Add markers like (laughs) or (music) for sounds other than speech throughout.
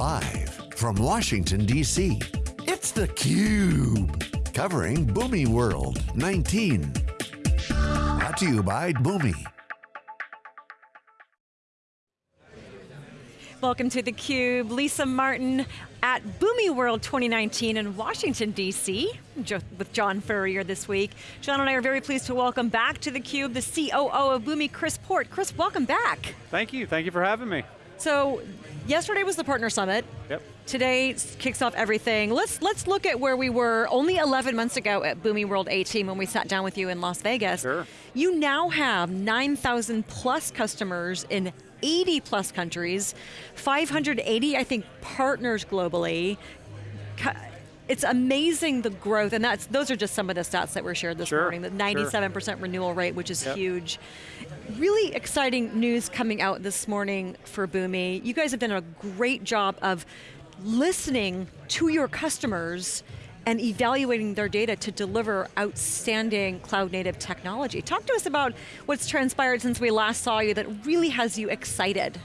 Live from Washington, D.C., it's theCUBE. Covering Boomi World 19. Brought to you by Boomi. Welcome to theCUBE, Lisa Martin at Boomi World 2019 in Washington, D.C. with John Furrier this week. John and I are very pleased to welcome back to theCUBE the COO of Boomi, Chris Port. Chris, welcome back. Thank you, thank you for having me. So, yesterday was the Partner Summit. Yep. Today kicks off everything. Let's, let's look at where we were only 11 months ago at Boomi World 18 when we sat down with you in Las Vegas. Sure. You now have 9,000 plus customers in 80 plus countries, 580, I think, partners globally. It's amazing the growth, and that's those are just some of the stats that were shared this sure, morning, the 97% sure. renewal rate, which is yep. huge. Really exciting news coming out this morning for Boomi. You guys have done a great job of listening to your customers and evaluating their data to deliver outstanding cloud native technology. Talk to us about what's transpired since we last saw you that really has you excited.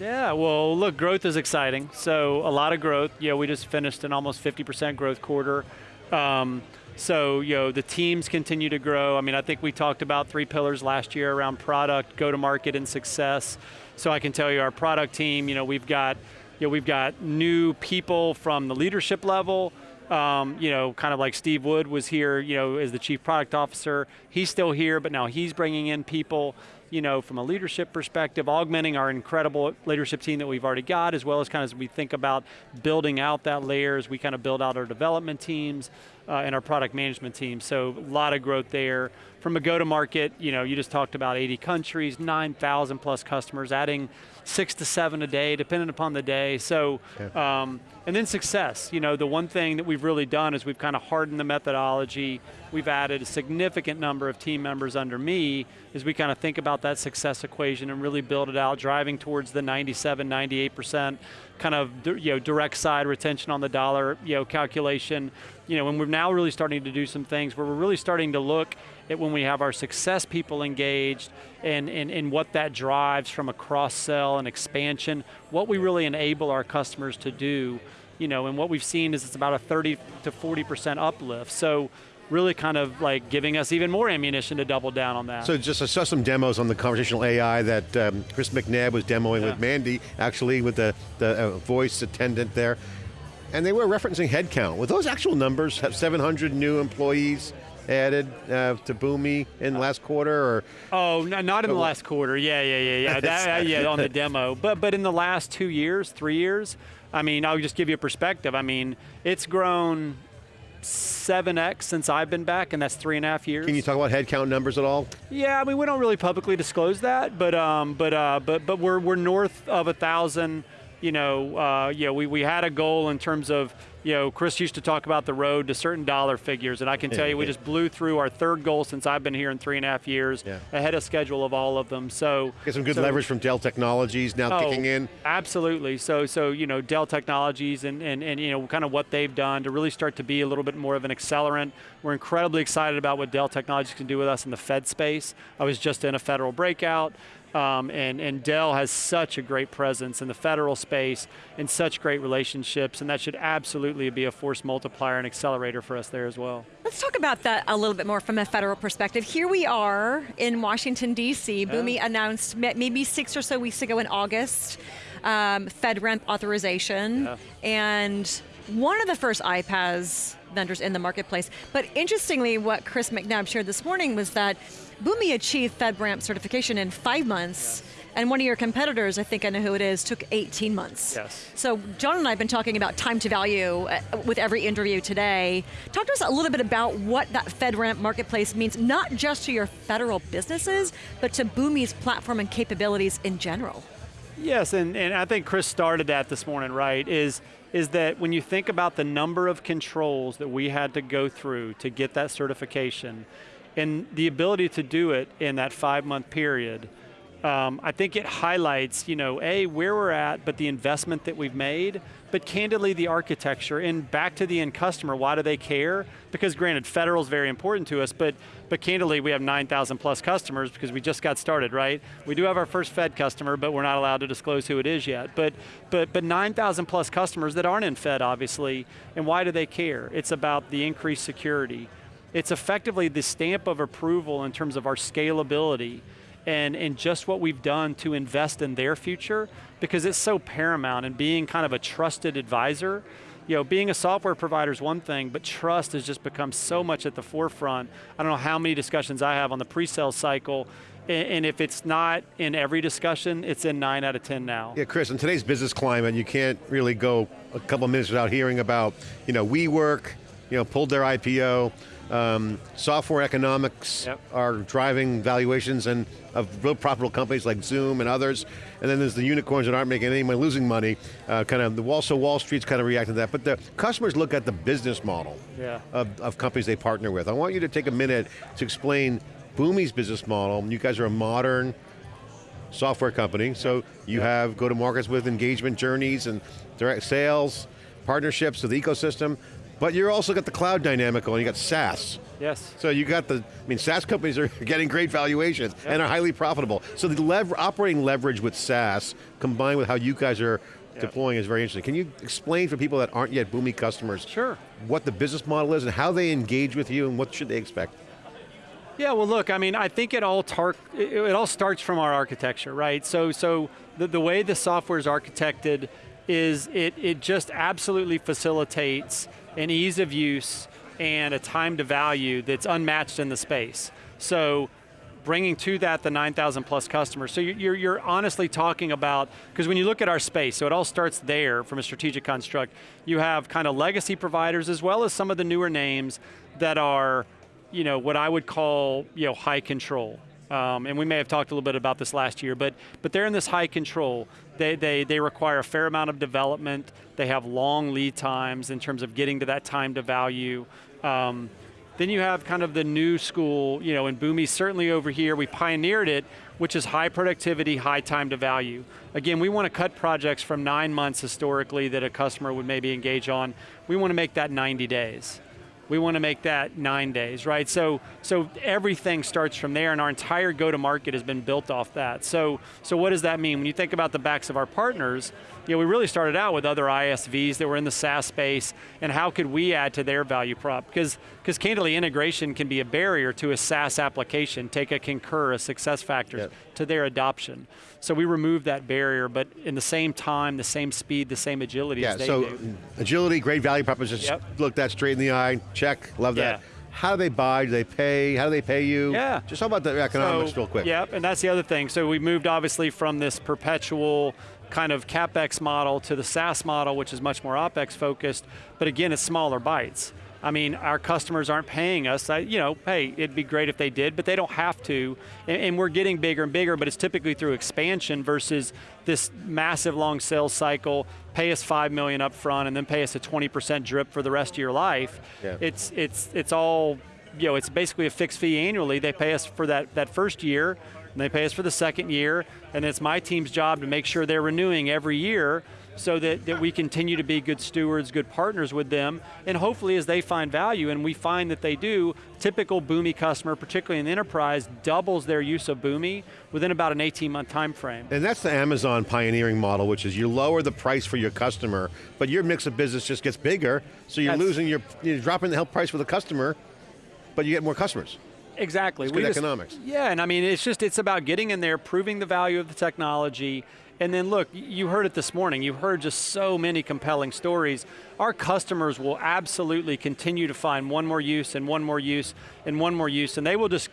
Yeah, well look, growth is exciting. So a lot of growth. Yeah, we just finished an almost 50% growth quarter. Um, so, you know, the teams continue to grow. I mean, I think we talked about three pillars last year around product, go-to-market, and success. So I can tell you our product team, you know, we've got, you know, we've got new people from the leadership level, um, you know, kind of like Steve Wood was here, you know, as the chief product officer. He's still here, but now he's bringing in people, you know, from a leadership perspective, augmenting our incredible leadership team that we've already got, as well as kind of as we think about building out that layer, as we kind of build out our development teams uh, and our product management team. So a lot of growth there. From a go-to-market, you know, you just talked about 80 countries, 9,000 plus customers, adding six to seven a day, depending upon the day. So, yeah. um, and then success. You know, the one thing that we've really done is we've kind of hardened the methodology. We've added a significant number of team members under me as we kind of think about that success equation and really build it out, driving towards the 97, 98% kind of you know, direct side retention on the dollar you know, calculation. You know, and we're now really starting to do some things where we're really starting to look at when we have our success people engaged and, and, and what that drives from a cross-sell and expansion, what we really enable our customers to do, you know, and what we've seen is it's about a 30 to 40% uplift. So really kind of like giving us even more ammunition to double down on that. So just I saw some demos on the conversational AI that um, Chris McNabb was demoing yeah. with Mandy, actually with the, the uh, voice attendant there. And they were referencing headcount. Were those actual numbers, have 700 new employees added uh, to Boomi in the last quarter, or? Oh, no, not in the last quarter. Yeah, yeah, yeah, yeah. (laughs) that, uh, yeah, on the demo. But but in the last two years, three years, I mean, I'll just give you a perspective. I mean, it's grown 7x since I've been back, and that's three and a half years. Can you talk about headcount numbers at all? Yeah, I mean, we don't really publicly disclose that, but um, but uh, but but we're we're north of a thousand. You know, uh, you know, we we had a goal in terms of you know, Chris used to talk about the road to certain dollar figures, and I can tell you we just blew through our third goal since I've been here in three and a half years, yeah. ahead of schedule of all of them. So get some good so, leverage from Dell Technologies now oh, kicking in. Absolutely. So so you know Dell Technologies and, and and you know kind of what they've done to really start to be a little bit more of an accelerant. We're incredibly excited about what Dell Technologies can do with us in the Fed space. I was just in a federal breakout. Um, and, and Dell has such a great presence in the federal space and such great relationships, and that should absolutely be a force multiplier and accelerator for us there as well. Let's talk about that a little bit more from a federal perspective. Here we are in Washington, D.C. Yeah. Boomi announced maybe six or so weeks ago in August, um, FedRAMP authorization, yeah. and one of the first iPaaS vendors in the marketplace. But interestingly, what Chris McNabb shared this morning was that Boomi achieved FedRAMP certification in five months, and one of your competitors, I think I know who it is, took 18 months. Yes. So John and I have been talking about time to value uh, with every interview today. Talk to us a little bit about what that FedRAMP marketplace means, not just to your federal businesses, but to Boomi's platform and capabilities in general. Yes, and, and I think Chris started that this morning, right, is, is that when you think about the number of controls that we had to go through to get that certification, and the ability to do it in that five month period, um, I think it highlights, you know, A, where we're at, but the investment that we've made, but candidly the architecture, and back to the end customer, why do they care? Because granted, federal is very important to us, but, but candidly we have 9,000 plus customers because we just got started, right? We do have our first Fed customer, but we're not allowed to disclose who it is yet. But, but, but 9,000 plus customers that aren't in Fed, obviously, and why do they care? It's about the increased security. It's effectively the stamp of approval in terms of our scalability and, and just what we've done to invest in their future because it's so paramount and being kind of a trusted advisor. You know, being a software provider is one thing, but trust has just become so much at the forefront. I don't know how many discussions I have on the pre-sale cycle and if it's not in every discussion, it's in nine out of 10 now. Yeah, Chris, in today's business climate, you can't really go a couple minutes without hearing about, you know, WeWork, you know, pulled their IPO, um, software economics yep. are driving valuations and of real profitable companies like Zoom and others. And then there's the unicorns that aren't making any money, losing money. Uh, kind of the Wall, so Wall Street's kind of reacting to that. But the customers look at the business model yeah. of, of companies they partner with. I want you to take a minute to explain Boomi's business model. You guys are a modern software company, so you have go to markets with engagement journeys and direct sales, partnerships with the ecosystem. But you also got the cloud dynamic and you got SaaS. Yes. So you got the, I mean, SaaS companies are (laughs) getting great valuations yep. and are highly profitable. So the lever, operating leverage with SaaS combined with how you guys are yep. deploying is very interesting. Can you explain for people that aren't yet Boomi customers sure. what the business model is and how they engage with you and what should they expect? Yeah, well look, I mean, I think it all, it all starts from our architecture, right? So, so the, the way the software is architected is it, it just absolutely facilitates an ease of use and a time to value that's unmatched in the space. So bringing to that the 9,000 plus customers. So you're, you're honestly talking about, because when you look at our space, so it all starts there from a strategic construct, you have kind of legacy providers as well as some of the newer names that are, you know, what I would call, you know, high control. Um, and we may have talked a little bit about this last year, but, but they're in this high control. They, they, they require a fair amount of development. They have long lead times in terms of getting to that time to value. Um, then you have kind of the new school, you know, in Boomi certainly over here, we pioneered it, which is high productivity, high time to value. Again, we want to cut projects from nine months historically that a customer would maybe engage on. We want to make that 90 days we want to make that nine days, right? So, so everything starts from there and our entire go-to-market has been built off that. So, so what does that mean? When you think about the backs of our partners, you know, we really started out with other ISVs that were in the SaaS space and how could we add to their value prop? Because, because candidly, integration can be a barrier to a SaaS application, take a Concur, a SuccessFactors, yep. to their adoption. So we removed that barrier, but in the same time, the same speed, the same agility yeah, as they so do. agility, great value proposition, yep. look that straight in the eye, check, love that. Yeah. How do they buy? Do they pay? How do they pay you? Yeah. Just talk about the economics so, real quick. Yep, and that's the other thing. So we moved obviously from this perpetual kind of CapEx model to the SaaS model, which is much more OpEx focused, but again, it's smaller bites. I mean, our customers aren't paying us. I, you know, hey, it'd be great if they did, but they don't have to. And, and, we're getting bigger and bigger, but it's typically through expansion versus this massive long sales cycle. Pay us five million up front, and then pay us a 20% drip for the rest of your life. Yeah. It's it's it's all, you know, it's basically a fixed fee annually. They pay us for that that first year, and they pay us for the second year, and it's my team's job to make sure they're renewing every year so that, that we continue to be good stewards, good partners with them, and hopefully as they find value, and we find that they do, typical Boomi customer, particularly in the enterprise, doubles their use of Boomi within about an 18 month time frame. And that's the Amazon pioneering model, which is you lower the price for your customer, but your mix of business just gets bigger, so you're that's, losing your, you're dropping the help price for the customer, but you get more customers. Exactly. It's good we economics. Just, yeah, and I mean, it's just, it's about getting in there, proving the value of the technology, and then look, you heard it this morning, you heard just so many compelling stories. Our customers will absolutely continue to find one more use and one more use and one more use, and they will just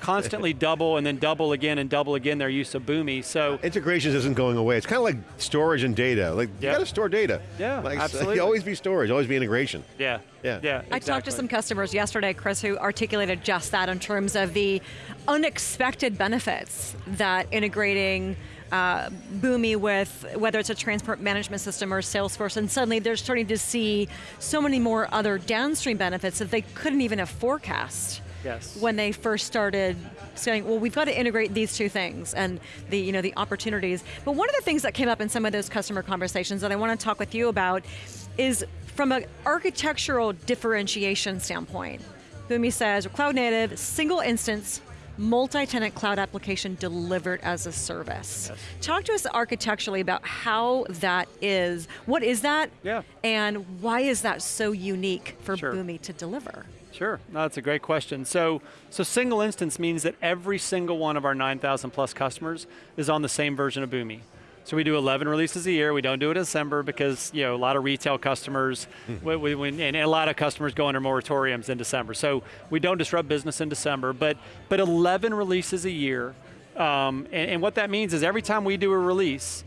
constantly (laughs) double and then double again and double again their use of Boomi, so. Integrations isn't going away. It's kind of like storage and data. Like, yep. you got to store data. Yeah, like, absolutely. always be storage, always be integration. Yeah, yeah. yeah exactly. I talked to some customers yesterday, Chris, who articulated just that in terms of the unexpected benefits that integrating uh, Boomi with whether it's a transport management system or Salesforce, and suddenly they're starting to see so many more other downstream benefits that they couldn't even have forecast. Yes. when they first started saying, well, we've got to integrate these two things and the, you know, the opportunities. But one of the things that came up in some of those customer conversations that I want to talk with you about is from an architectural differentiation standpoint. Boomi says, cloud native, single instance, multi-tenant cloud application delivered as a service. Yes. Talk to us architecturally about how that is. What is that? Yeah. And why is that so unique for Sure. Boomi to deliver? Sure, no, that's a great question. So, so single instance means that every single one of our 9,000 plus customers is on the same version of Boomi. So we do 11 releases a year. We don't do it in December because you know a lot of retail customers, we, we, we- and a lot of customers go under moratoriums in December. So we don't disrupt business in December. But but 11 releases a year, um, and, and what that means is every time we do a release,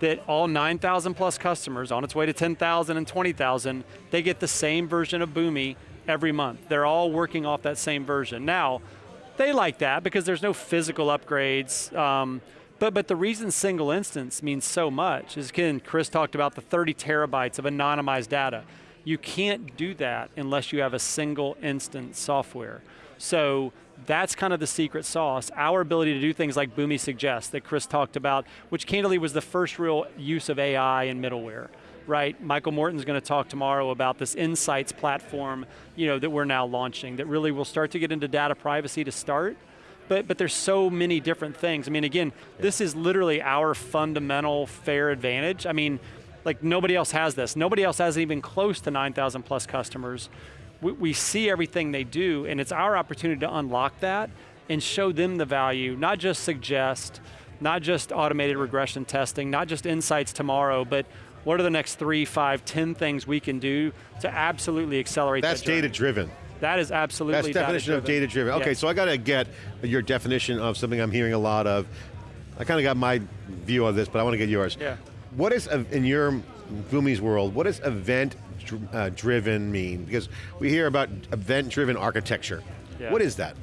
that all 9,000 plus customers on its way to 10,000 and 20,000, they get the same version of Boomi every month. They're all working off that same version. Now, they like that because there's no physical upgrades. Um, but, but the reason single instance means so much is, again, Chris talked about the 30 terabytes of anonymized data. You can't do that unless you have a single instance software. So that's kind of the secret sauce. Our ability to do things like Boomi suggests that Chris talked about, which candidly was the first real use of AI in middleware, right? Michael Morton's going to talk tomorrow about this insights platform, you know, that we're now launching that really will start to get into data privacy to start. But, but there's so many different things. I mean, again, this is literally our fundamental fair advantage. I mean, like nobody else has this. Nobody else has even close to 9,000 plus customers. We, we see everything they do, and it's our opportunity to unlock that and show them the value, not just suggest, not just automated regression testing, not just insights tomorrow, but what are the next three, five, ten things we can do to absolutely accelerate That's that data driven. That is absolutely That's definition of data driven. Okay, so I got to get your definition of something I'm hearing a lot of. I kind of got my view of this, but I want to get yours. Yeah. What is, in your Boomi's world, what does event uh, driven mean? Because we hear about event driven architecture. Yeah. What is that?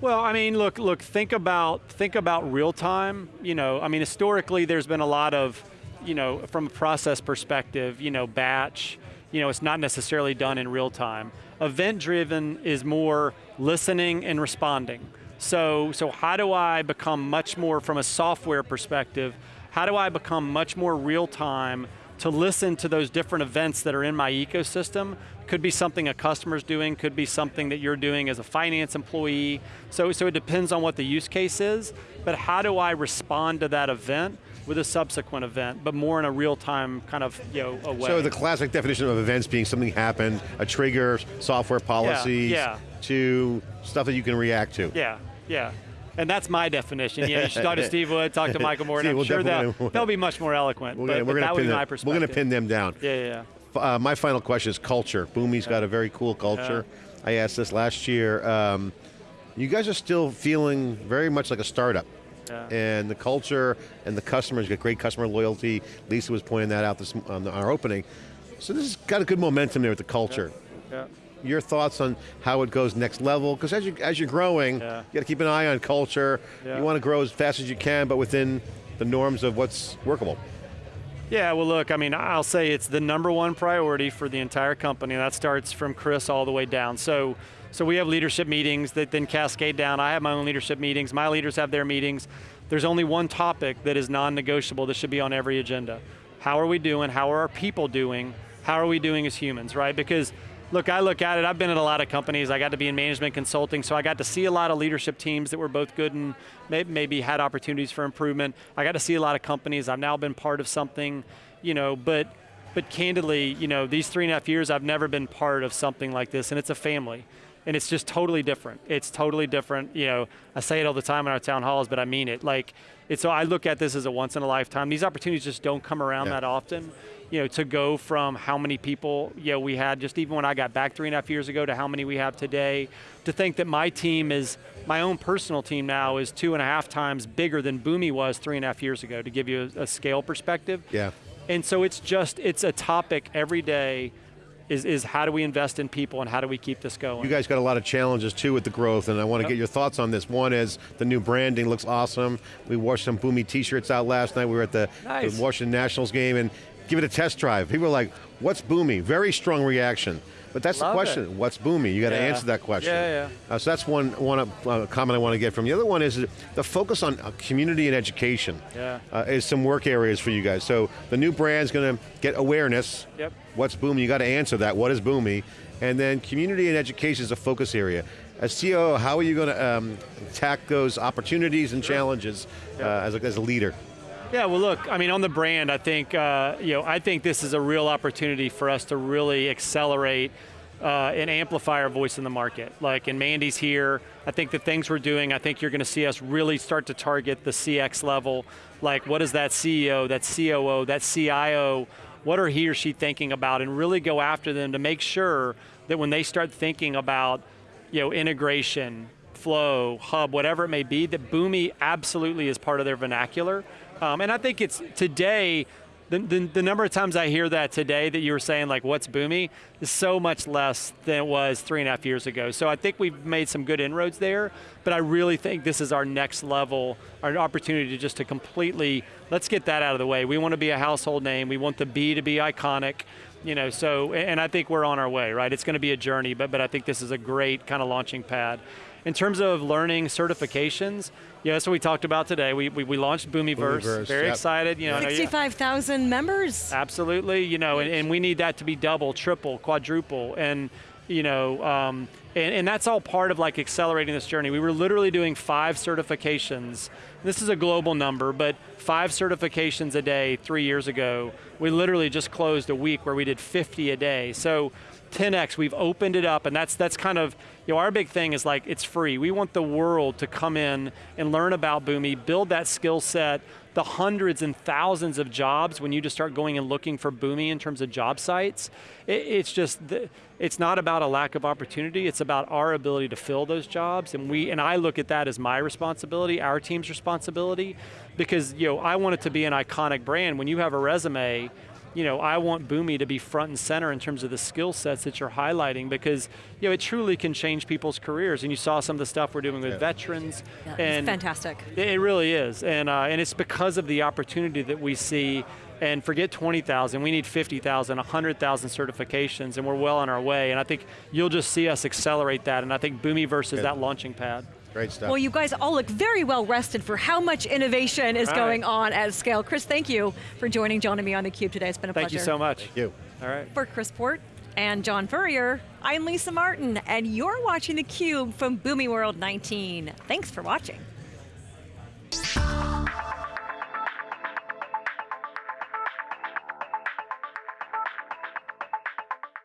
Well, I mean, look, look, think about think about real time. You know, I mean, historically, there's been a lot of, you know, from a process perspective, you know, batch. You know, it's not necessarily done in real time. Event driven is more listening and responding. So, so how do I become much more from a software perspective? How do I become much more real time to listen to those different events that are in my ecosystem. Could be something a customer's doing, could be something that you're doing as a finance employee. So, so it depends on what the use case is, but how do I respond to that event with a subsequent event, but more in a real-time kind of you know, a way. So the classic definition of events being something happened, a trigger, software policies, yeah. to stuff that you can react to. Yeah, yeah. And that's my definition. Yeah, you should talk to (laughs) Steve Wood, talk to Michael Morton. Steve, I'm we'll sure definitely- they'll, they'll be much more eloquent. We're but, gonna, but we're gonna that would be them, my we're going to pin them down. Yeah, yeah, yeah. Uh, my final question is culture. Boomi's got a very cool culture. I asked this last year. Um, you guys are still feeling very much like a startup. Yeah. And the culture and the customers got great customer loyalty. Lisa was pointing that out this, on our opening. So this has got a good momentum there with the culture. yeah. Your thoughts on how it goes next level? Because as you as you're growing, Yeah. you got to keep an eye on culture. Yeah. You want to grow as fast as you can, but within the norms of what's workable. Yeah, well, look, I mean, I'll say it's the number one priority for the entire company. and That starts from Chris all the way down. So, so we have leadership meetings that then cascade down. I have my own leadership meetings. My leaders have their meetings. There's only one topic that is non-negotiable that should be on every agenda. How are we doing? How are our people doing? How are we doing as humans, right? Because look, I look at it, I've been at a lot of companies. I got to be in management consulting, so I got to see a lot of leadership teams that were both good and maybe had opportunities for improvement. I got to see a lot of companies. I've now been part of something, you know, but but candidly, you know, these three and a half years, I've never been part of something like this, and it's a family. And it's just totally different. It's totally different. You know, I say it all the time in our town halls, but I mean it. Like, it's so I look at this as a once in a lifetime. These opportunities just don't come around Yeah. that often. You know, to go from how many people, you know, we had just even when I got back three and a half years ago to how many we have today, to think that my team is, my own personal team now is two and a half times bigger than Boomi was three and a half years ago, to give you a, a scale perspective. Yeah. And so it's just, it's a topic every day is, is how do we invest in people and how do we keep this going? You guys got a lot of challenges too with the growth, and I want to Yep. get your thoughts on this. One is the new branding looks awesome. We wore some Boomi T-shirts out last night. We were at the, Nice. the Washington Nationals game, and give it a test drive. People are like, "What's Boomi?" Very strong reaction. But that's the question. it. What's Boomi? You got to Yeah. answer that question. Yeah, Uh, so that's one one uh, comment I want to get from. The other one is the focus on uh, community and education. Yeah. Uh, is some work areas for you guys. So the new brand's going to get awareness. Yep. What's Boomi? You got to answer that. What is Boomi? And then community and education is a focus area. As CEO, how are you going to um, attack those opportunities and challenges uh, as, a, as a leader? Yeah, well, look, I mean, on the brand, I think uh, you know, I think this is a real opportunity for us to really accelerate uh, and amplify our voice in the market. Like, and Mandy's here. I think the things we're doing, I think you're going to see us really start to target the CX level. Like, what is that CEO, that COO, that CIO? What are he or she thinking about, and really go after them to make sure that when they start thinking about, you know, integration, flow, hub, whatever it may be, that Boomi absolutely is part of their vernacular. Um, and I think it's today, the, the, the, number of times I hear that today that you were saying like, what's Boomi is so much less than it was three and a half years ago. So I think we've made some good inroads there, but I really think this is our next level, our opportunity to just to completely, let's get that out of the way. We want to be a household name. We want the B to be iconic you know, so, and I think we're on our way, right? It's going to be a journey, but, but I think this is a great kind of launching pad. In terms of learning certifications, yeah, that's what we talked about today. We, we, we launched Boomiverse, Boomiverse, very yep. excited. You know, I know you- 65,000 members. Absolutely, you know, and, and we need that to be double, triple, quadruple, and you know, um, and, and that's all part of like accelerating this journey. We were literally doing five certifications. This is a global number, but five certifications a day three years ago. We literally just closed a week where we did 50 a day. So 10x, we've opened it up, and that's that's kind of, you know, our big thing is like, it's free. We want the world to come in and learn about Boomi, build that skill set, the hundreds and thousands of jobs when you just start going and looking for Boomi in terms of job sites, it, it's just, it's not about a lack of opportunity, it's about our ability to fill those jobs, and we, and I look at that as my responsibility, our team's responsibility, because you know, I want it to be an iconic brand. When you have a resume, you know, I want Boomi to be front and center in terms of the skill sets that you're highlighting because, you know, it truly can change people's careers. And you saw some of the stuff we're doing with Yeah. veterans. Yeah, and it's fantastic. it it really is, and uh, and it's because of the opportunity that we see. And forget 20,000, we need 50,000, 100,000 certifications, and we're well on our way. And I think you'll just see us accelerate that. And I think Boomiverse versus Good. that launching pad. Great stuff. Well, you guys all look very well rested for how much innovation is Right. going on at scale. Chris, thank you for joining John and me on theCUBE today. It's been a Thank pleasure. Thank you so much. Thank you. All right. For Chris Port and John Furrier, I'm Lisa Martin, and you're watching theCUBE from Boomi World 19. Thanks for watching.